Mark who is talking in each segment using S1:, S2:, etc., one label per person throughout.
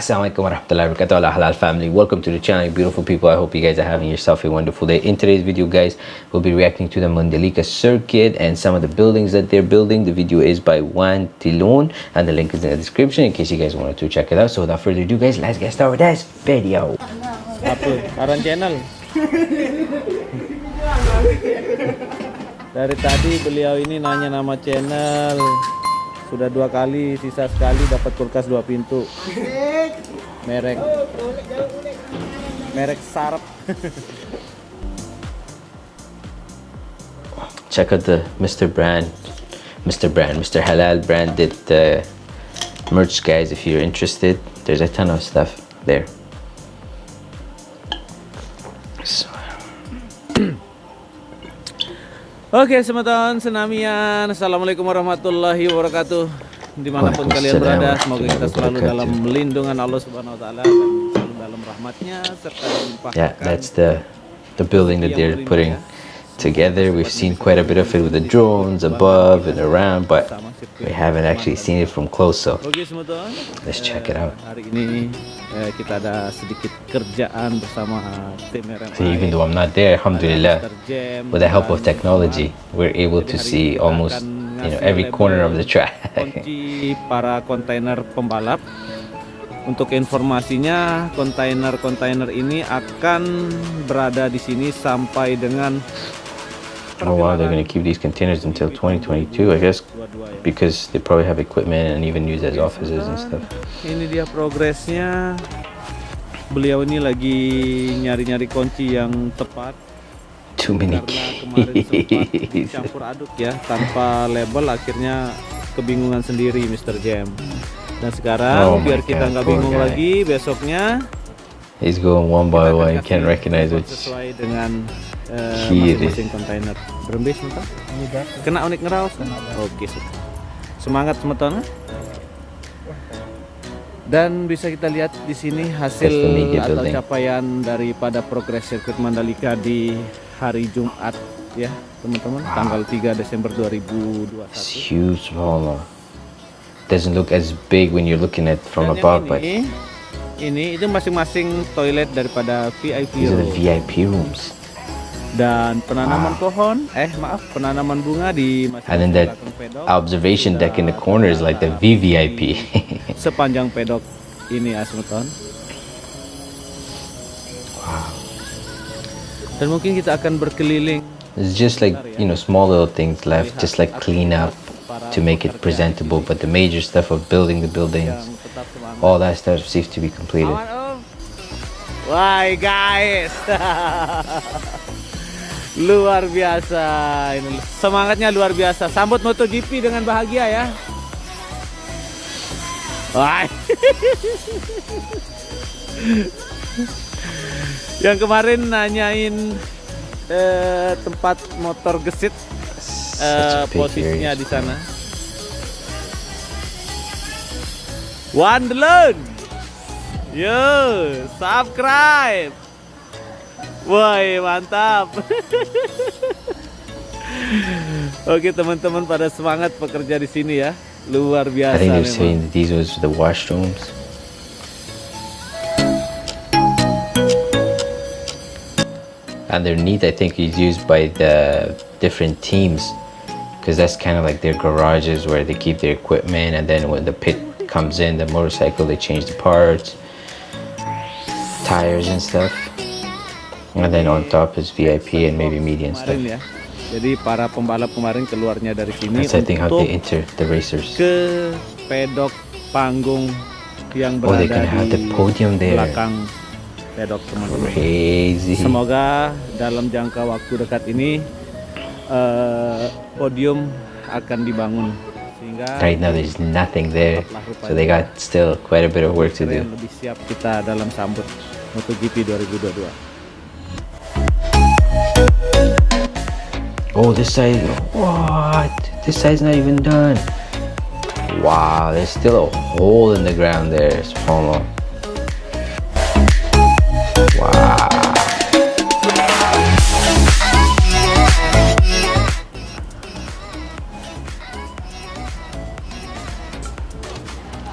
S1: Assalamualaikum warahmatullahi wabarakatuh. Allah halal family. Welcome to the channel beautiful people. I hope you guys are having yourself a wonderful day. In today's video guys we'll be reacting to the Mandalika circuit and some of the buildings that they're building. The video is by Juan Tilon and the link is in the description in case you guys wanted to check it out. So without further ado guys let's get started with this video.
S2: Channel. Dari tadi beliau ini nanya nama channel. Sudah dua kali, sisa sekali dapat kulkas dua pintu. Merek. Merek Sarap.
S1: check out the Mr. Brand Mr. Brand Mr. Halal branded uh, merch guys if you're interested there's a ton of stuff there so,
S2: Oke, teman-teman senamian. Assalamualaikum warahmatullahi wabarakatuh. Dimanapun kalian berada, semoga kita selalu dalam lindungan Allah Subhanahu Wa Taala dan selalu dalam rahmatnya serta dilimpahkan.
S1: yeah that's the the building that they're putting together. We've seen quite a bit of it with the drones above and around but we haven't actually seen it from close so let's check it out.
S2: eh, kita ada sedikit kerjaan bersama tim RMI.
S1: so even though I'm not there alhamdulillah with the help of technology we're able to see almost you know every corner of the track
S2: kunci para kontainer pembalap. Untuk informasinya, kontainer-kontainer ini akan berada di sini sampai dengan
S1: oh wow they're gonna keep these containers until 2022 I guess because they probably have equipment and even use as offices and stuff
S2: Ini dia progresnya. Beliau ini lagi nyari-nyari kunci yang tepat
S1: keys
S2: campur aduk ya tanpa label akhirnya kebingungan sendiri Mr. Jam. Dan sekarang
S1: Oh
S2: biar kita nggak bingung
S1: guy.
S2: lagi besoknya
S1: he's going one by one you can't recognize which
S2: sesuai dengan eh, masing-masing kontainer. Berembes sebentar. Kena unik ngeraus. Oke, sip. Semangat teman-teman. Dan bisa kita lihat di sini hasil atau capaian daripada progres sirkuit Mandalika di hari Jumat ya, teman-teman, tanggal 3 Desember 2021.
S1: it's huge doesn't look as big when you're looking at from
S2: Dan
S1: above but
S2: ini, ini itu masing-masing toilet daripada VIP
S1: these are the
S2: room.
S1: VIP rooms
S2: dan penanaman pohon, eh maaf, penanaman bunga di
S1: and then that
S2: pedok.
S1: observation deck in the corner is like the VVIP
S2: sepanjang pedok ini Asmeton. Dan mungkin kita akan berkeliling.
S1: It's just like you know small little things left, just like clean up to make it presentable. But the major stuff of building the buildings, all that stuff seems to be completed.
S2: Why guys, luar biasa ini semangatnya luar biasa. Sambut MotoGP dengan bahagia ya. Wah. Yang kemarin nanyain eh, tempat motor gesit eh, posisinya di sana. Wandelun. Yo, subscribe. Woi, mantap. Oke, teman-teman pada semangat bekerja di sini ya. Luar biasa I
S1: think they're saying that these was the washrooms. Underneath, I think is used by the different teams because that's kind of like their garages where they keep their equipment. And then when the pit comes in, the motorcycle, they change the parts, tires, and stuff. And then on top is VIP and maybe media and stuff.
S2: Ya. Jadi para pembalap kemarin keluarnya dari sini
S1: That's how
S2: untuk
S1: they enter the racers.
S2: ke pedok panggung yang
S1: Oh,
S2: berada
S1: have
S2: di
S1: the podium there.
S2: belakang pedok teman-teman.
S1: Crazy.
S2: Semoga dalam jangka waktu dekat ini eh, podium akan dibangun sehingga
S1: Right now, there's nothing there, so they got still quite a bit of work to do.
S2: lebih siap kita dalam sambut MotoGP 2022.
S1: Oh, this side, what? This side's not even done. Wow, there's still a hole in the ground there. Subhanallah. Wow.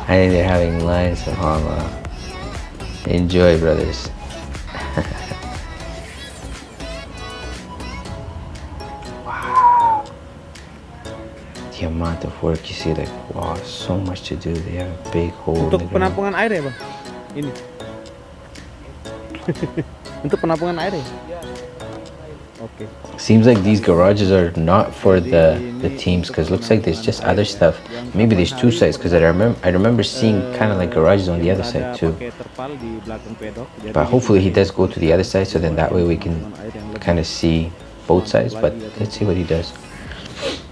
S1: I think they're having lines, subhanAllah. Enjoy, brothers. Amount of work you see, like, wow, so much to do. They have a big hole.
S2: Untuk penampungan air ya, Bang? Ini. Untuk penampungan air ya? Okay.
S1: Seems like these garages are not for the the teams because looks like there's just other stuff. Maybe there's two sides because I remember I remember seeing kind of like garages on the other side too. But hopefully he does go to the other side so then that way we can kind of see both sides. But let's see what he does.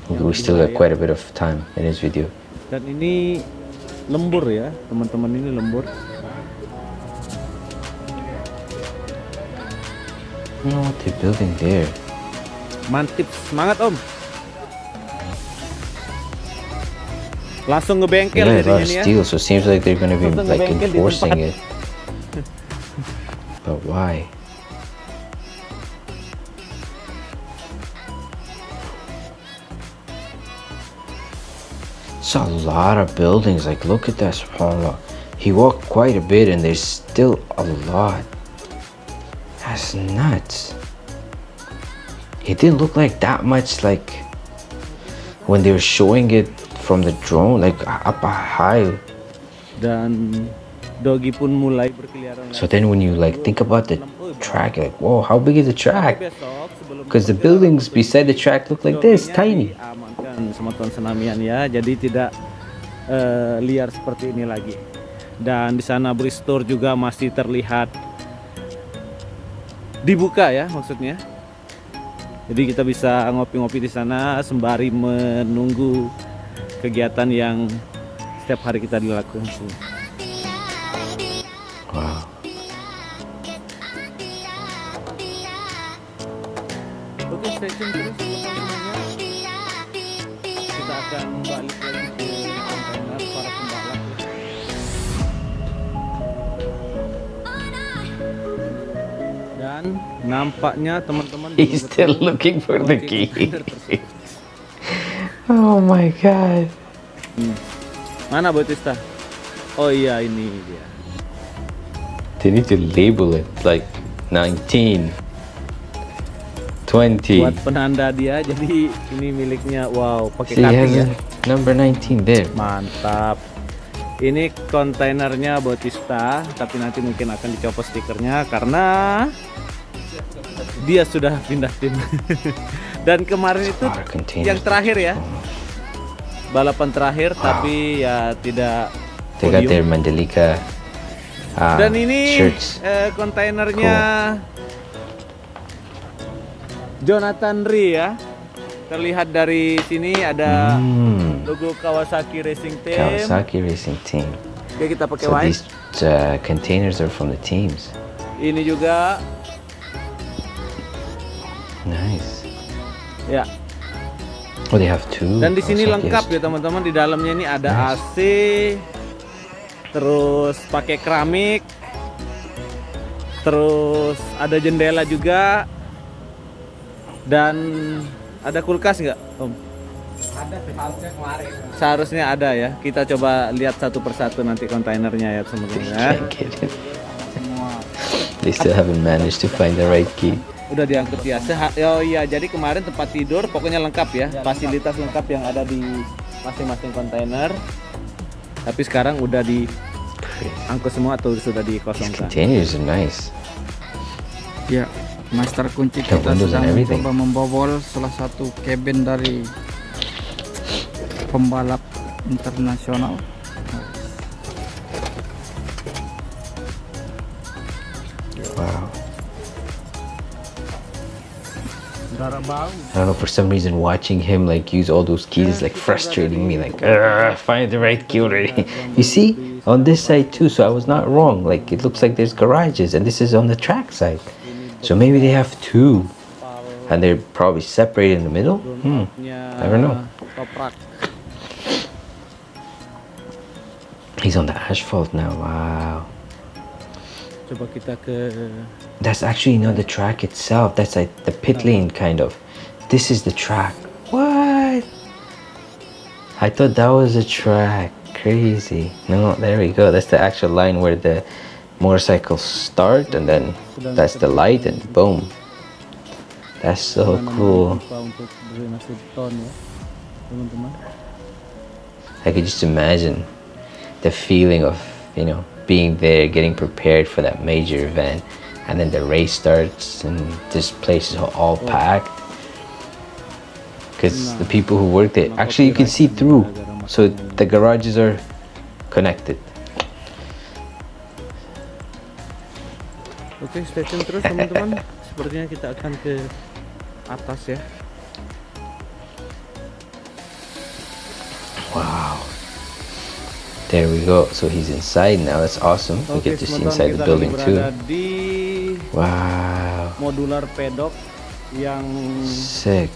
S1: We still got quite a bit of time in his video.
S2: Dan ini lembur ya, teman-teman ini lembur.
S1: I don't know what they're building there.
S2: Mantip, semangat Om. Langsung ngebengkel
S1: Yeah, lot of steel, so it seems like they're gonna be
S2: Langsung
S1: like enforcing it. But why? It's a lot of buildings. Like, look at that, subhanAllah. He walked quite a bit, and there's still a lot. That's nuts. It didn't look like that much, like when they were showing it from the drone, like up high.
S2: Dan Dogi pun mulai berkeliaran.
S1: So then, when you like think about the track, like, whoa, how big is the track? Because the buildings beside the track look like this, tiny.
S2: Diamankan sama Tuan Senamian ya, jadi tidak eh, liar seperti ini lagi. Dan di sana Bristor juga masih terlihat dibuka ya maksudnya. Jadi kita bisa ngopi-ngopi di sana sembari menunggu kegiatan yang setiap hari kita dilakukan.
S1: Wow.
S2: Oke, stay tune terus akan balik lagi ke kontainer para pembalap. Dan nampaknya teman-teman
S1: He's still looking for the key. oh my god.
S2: Mana Bautista? Oh iya ini dia.
S1: They need to label it like 19, 20.
S2: Buat penanda dia jadi ini miliknya wow pakai cutting ya.
S1: number 19 there.
S2: Mantap. Ini kontainernya Bautista, tapi nanti mungkin akan dicopot stikernya karena dia sudah pindah tim. Dan kemarin itu yang terakhir ya, balapan terakhir, tapi ya tidak
S1: They got their. Mandalika uh,
S2: Dan ini
S1: shirts.
S2: eh, kontainernya Jonathan Ri ya. Terlihat dari sini ada
S1: Mm,
S2: logo Kawasaki Racing Team.
S1: Kawasaki Racing Team.
S2: Oke, kita pakai
S1: So
S2: white.
S1: these uh, containers are from the teams.
S2: Ini juga
S1: Nice.
S2: ya.
S1: Oh, they have two.
S2: Dan di sini
S1: Kawasaki
S2: lengkap ya teman-teman. Di dalamnya ini ada AC, terus pakai keramik, terus ada jendela juga, dan ada kulkas nggak, Om?
S3: Ada seharusnya kemarin.
S2: Seharusnya ada ya. Kita coba lihat satu persatu nanti kontainernya ya teman-teman ya.
S1: They still haven't managed to find the right key.
S2: Udah diangkut ya. Seha- oh iya, jadi kemarin tempat tidur pokoknya lengkap ya. Fasilitas lengkap yang ada di masing-masing kontainer. Tapi sekarang udah diangkut semua atau sudah
S1: These
S2: dikosongkan.
S1: containers are nice.
S3: Ya, master kunci kita sedang mencoba membobol salah satu cabin dari pembalap internasional.
S1: Wow. I don't know, for some reason watching him like use all those keys is like frustrating me. Like, "Ugh, find the right key already. you see, on this side too, so I was not wrong. Like, it looks like there's garages and this is on the track side. So maybe they have two and they're probably separated in the middle? Hmm. Never know. He's on the asphalt now. Wow.
S2: Coba kita ke
S1: That's actually not the track itself. That's like the pit lane kind of. This is the track. What? I thought that was a track. Crazy. No, there we go. That's the actual line where the motorcycle start and then that's the light and boom. That's so cool. I could just imagine the feeling of you know being there getting prepared for that major event and then the race starts and this place is all packed. Because the people who work there actually you can see through. So the garages are connected
S2: oke stay tune terus teman-teman. Sepertinya kita akan ke atas ya.
S1: Wow. There we go. So he's inside now. That's awesome. We
S2: Oke,
S1: get to see inside the building too.
S2: di
S1: wow.
S2: modular pedok yang
S1: sick.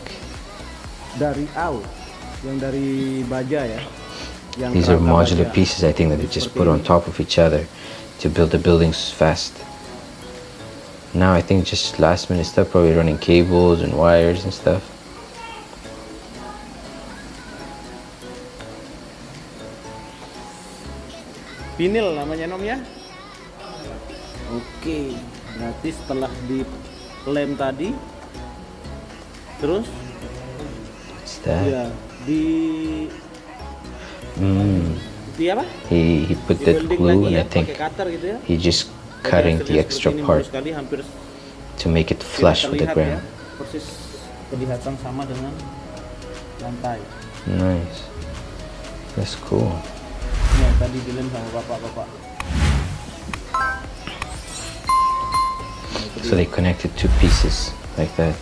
S2: dari out yang dari baja ya. Yang
S1: These are modular
S2: baja.
S1: pieces I think that they just put on top of each other to build the buildings fast. Now I think just last minute stuff, probably running cables and wires and stuff.
S2: Pinil namanya Nom ya. Oke, berarti setelah di lem tadi terus ya di
S1: Mm.
S2: di apa?
S1: He he put
S2: Di
S1: that glue
S2: lagi
S1: and
S2: ya,
S1: I think
S2: cutter gitu ya.
S1: he just cutting the extra part to make it flush with the ground. Nice. That's cool. So they connected two pieces like that.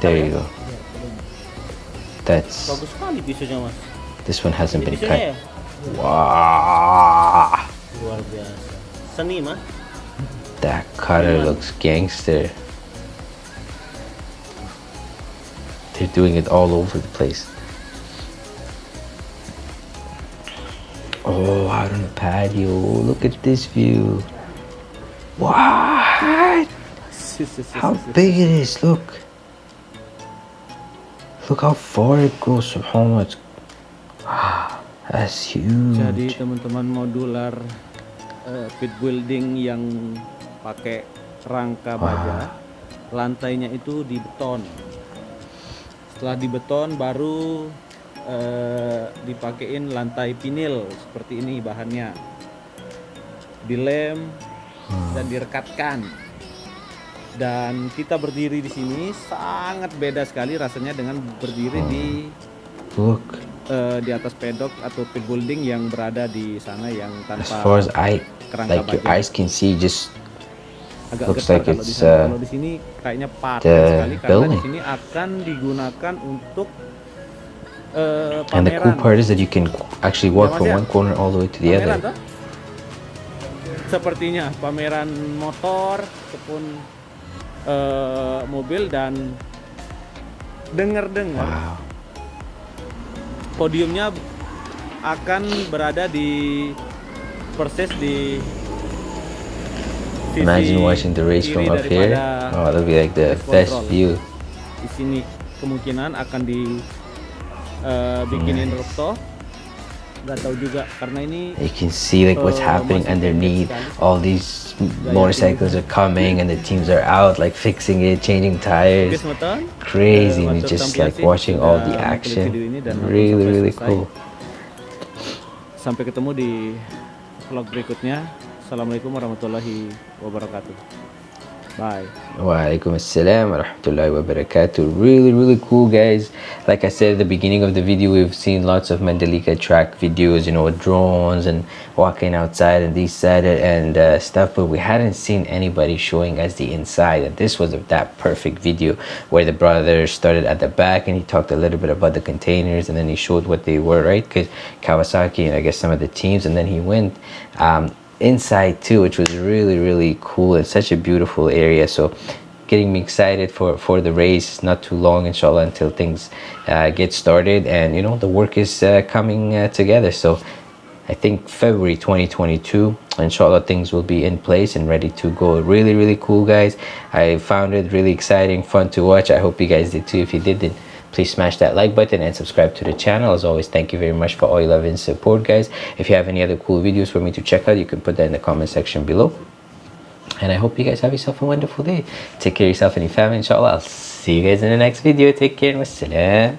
S1: There you go. That's
S2: Bagus sekali pisaunya mas.
S1: this one hasn't been cut. Wow.
S2: Luar biasa. Seni mas.
S1: That cutter looks gangster. They're doing it all over the place. Oh, out on the patio. Look at this view. What? How big it is. Look. Look how far it goes. Subhanallah. It's- That's
S2: Jadi teman-teman modular eh, pit building yang pakai rangka baja, lantainya itu di beton. Setelah di beton baru eh, dipakein lantai pinil seperti ini bahannya. Dilem dan direkatkan. Dan kita berdiri di sini sangat beda sekali rasanya dengan berdiri di
S1: Look.
S2: Eh, di atas pedok atau pit building yang berada di sana yang
S1: As
S2: tanpa
S1: far as I,
S2: kerangka
S1: like your
S2: baja.
S1: eyes can see, just
S2: agak
S1: looks like
S2: kalau di
S1: it's, uh,
S2: kalau di sini kayaknya
S1: the
S2: sekali karena di
S1: building.
S2: sini akan digunakan untuk eh,
S1: And the cool part is that you can actually walk
S2: Mas
S1: from
S2: ya?
S1: one corner all the way to the
S2: pameran
S1: other.
S2: toh? Sepertinya pameran motor ataupun eh, mobil dan dengar-dengar
S1: Wow.
S2: Podiumnya akan berada di persis di
S1: Imagine watching the race from up here. Oh, that'll be like the best view.
S2: di sini kemungkinan akan di eh, bikinin rooftop nggak tahu juga karena ini
S1: You can see like what's
S2: Uh,
S1: happening underneath. All these motorcycles are coming and the teams are out like fixing it, changing tires. Crazy.
S2: Eh,
S1: and just like watching all the action.
S2: video ini dan nonton
S1: Really, really cool.
S2: sampai ketemu di vlog berikutnya assalamualaikum warahmatullahi wabarakatuh bye
S1: Walaikum assalam wa rahmatullahi wa barakatuh. Really, really cool, guys. Like I said at the beginning of the video, we've seen lots of Mandalika track videos, you know, with drones and walking outside and this side and uh, stuff, but we hadn't seen anybody showing us the inside. And this was that perfect video where the brother started at the back and he talked a little bit about the containers and then he showed what they were, right? Because Kawasaki and I guess some of the teams, and then he went. Um, inside too which was really really cool. And such a beautiful area. So getting me excited for for the race not too long inshallah until things uh, get started. And you know the work is uh, coming uh, together. So I think February 2022 inshallah things will be in place and ready to go. Really really cool guys. I found it really exciting fun to watch. I hope you guys did too. If you did then please smash that like button and subscribe to the channel. As always thank you very much for all your love and support guys. If you have any other cool videos for me to check out you can put that in the comment section below. And i hope you guys have yourself a wonderful day. Take care of yourself and your family inshallah. I'll see you guys in the next video. Take care wassalam